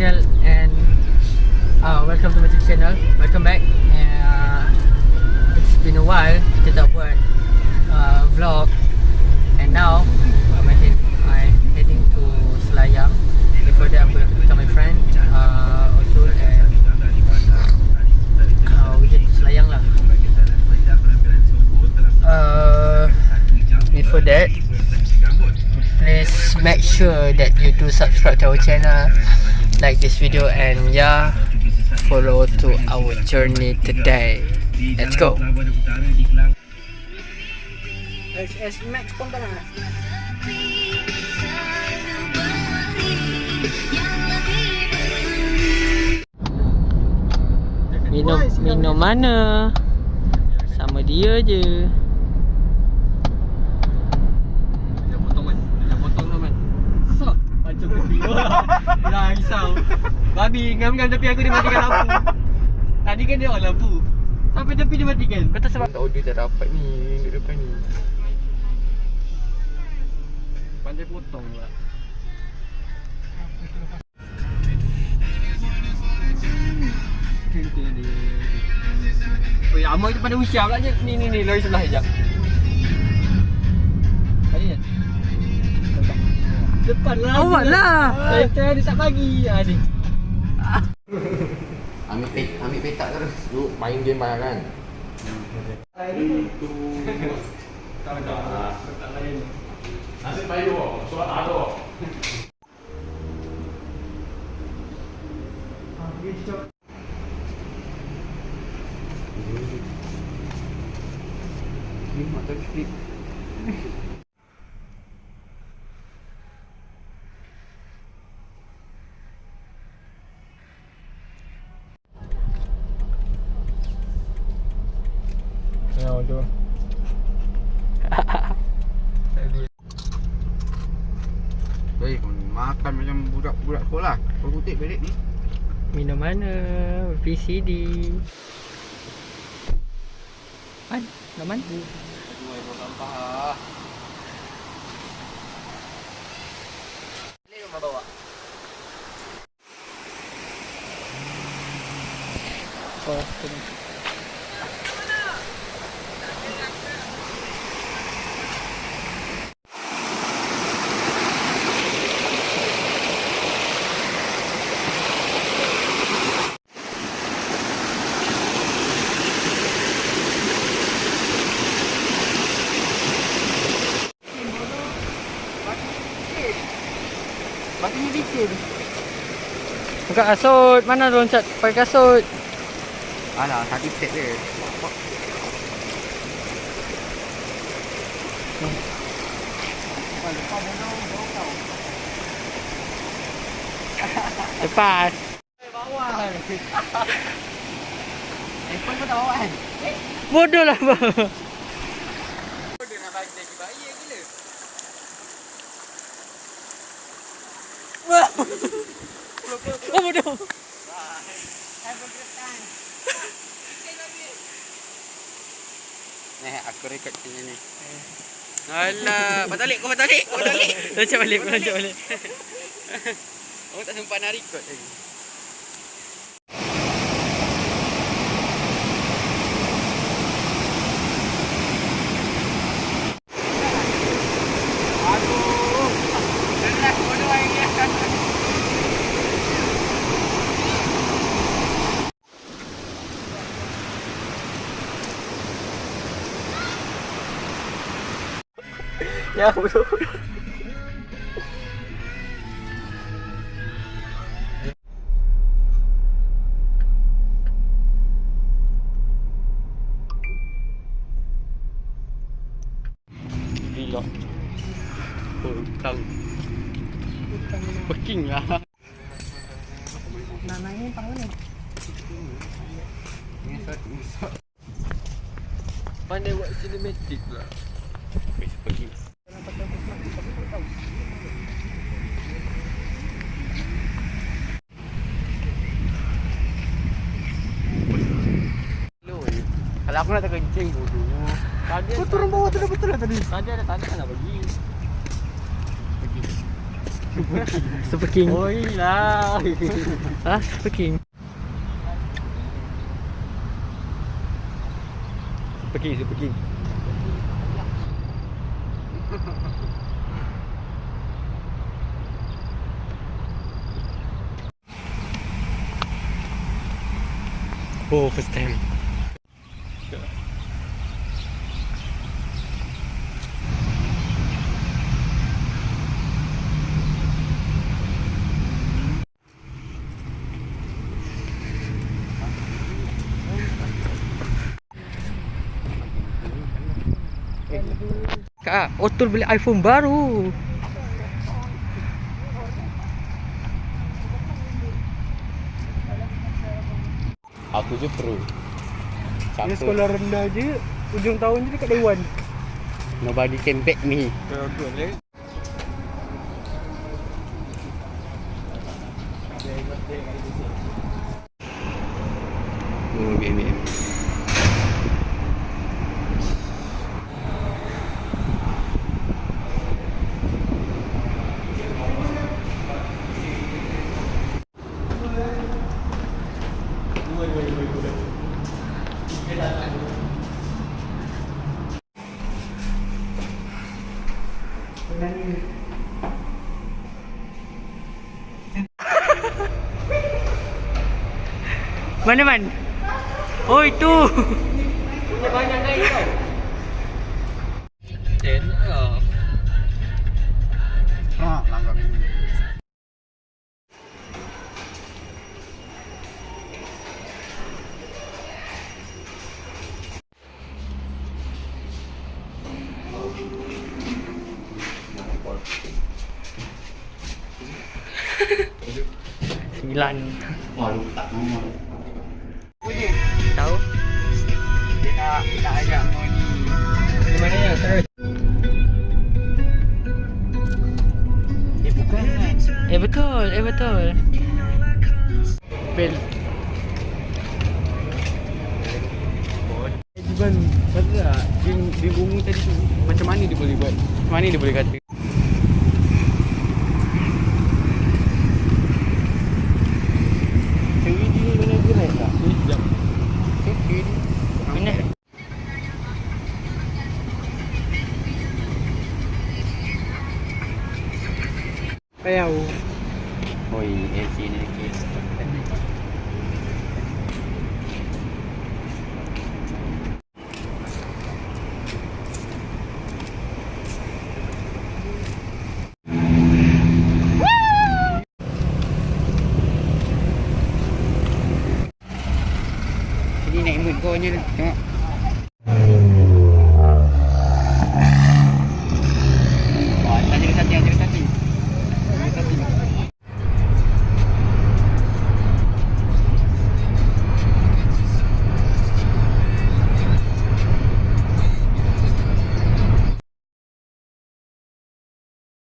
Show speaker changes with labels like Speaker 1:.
Speaker 1: channel and uh, welcome to my YouTube channel. Welcome back. And, uh, it's been a while kita tak buat uh, vlog and now I'm, head, I'm heading to Selayang. Before that I'm going to become my friend uh, also and uh, we head to Selayang lah. Uh, before that please make sure that you do subscribe to our channel like this video and yeah follow to our journey today let's go SS Max pun Minum minum mana? Sama dia je.
Speaker 2: Jangan potong man Jangan potong tu man Sak Macam tepi Dah risau Babi ngam-ngam tepi aku dia matikan lampu. Tadi kan dia on lampu. Sampai tepi dia matikan.
Speaker 1: Kau tak sebab
Speaker 2: Audio tak dapat ni Duduk depan ni. Pandai potong pula. Oi, Amal tu pada usia pula je. Ni ni ni lori sebelah sekejap. Depan lah.
Speaker 1: Awak lah.
Speaker 2: Saya dia tak bagi. Ha ni.
Speaker 3: Ambil pet, ambil petak terus. Lu main game banyak kan? Nasib baik tu, soal tak ada. Ni mata klip.
Speaker 2: Tu.
Speaker 3: Hei, kau makan macam budak-budak sekolah. Kau kutip balik ni.
Speaker 1: minum mana? VCD. Man, Naman.
Speaker 3: Aduh, air sampah.
Speaker 2: Boleh rumah bawa.
Speaker 1: Oh,
Speaker 3: Bagi
Speaker 1: Buka kasut. Mana loncat pakai kasut?
Speaker 3: Alah, tadi set dia.
Speaker 1: Lepas.
Speaker 2: Bawa kan. Handphone pun tak bawa kan?
Speaker 1: Bodoh lah bang.
Speaker 2: Kau dia nak bagi lagi bayi yang gila.
Speaker 1: Oh bodoh.
Speaker 3: Ni aku rekod macam ni. Alah, patalik kau patalik, kau patalik.
Speaker 1: Loncat balik, loncat balik.
Speaker 3: Aku tak sempat nak rekod lagi. Aduh. Lelah bodoh air dia.
Speaker 1: Ya bodoh.
Speaker 2: Vlog. Hutang. Peking lah.
Speaker 1: Nanai ni tahu ni.
Speaker 2: Pandai buat cinematic pula. Weh, pergi. Aku nak terkencing bodoh. Tadi
Speaker 1: Kau turun bawah tu dah betul lah tadi.
Speaker 2: Tadi ada tanda nak bagi. Pergi.
Speaker 1: Super King.
Speaker 2: Oi lah.
Speaker 1: Ah, Super King.
Speaker 2: Super King, Super King.
Speaker 1: Oh, first time. Kak, Otul beli iPhone baru.
Speaker 3: Aku je pro.
Speaker 4: Dia sekolah rendah je Ujung tahun je dekat Dewan
Speaker 3: Nobody can back me. Oh, BBM.
Speaker 1: Mana man? Oh itu.
Speaker 2: Punya banyak naik tau. Ten
Speaker 1: Sembilan.
Speaker 3: Wah, tak.
Speaker 1: Tahu?
Speaker 3: Dia nak nak ajak kau ni.
Speaker 2: Di mana ya? Terus.
Speaker 3: Eh, bukan kan?
Speaker 1: Eh betul, eh betul. Bel.
Speaker 3: Iban, kata tak, dia, dia bunyi tadi tu Macam mana dia boleh buat? Macam mana dia boleh kata? Bèo. Ôi em chị này kia
Speaker 1: Đi
Speaker 4: này
Speaker 3: mình coi như đúng không? Bỏ, ta chưa sắp nhau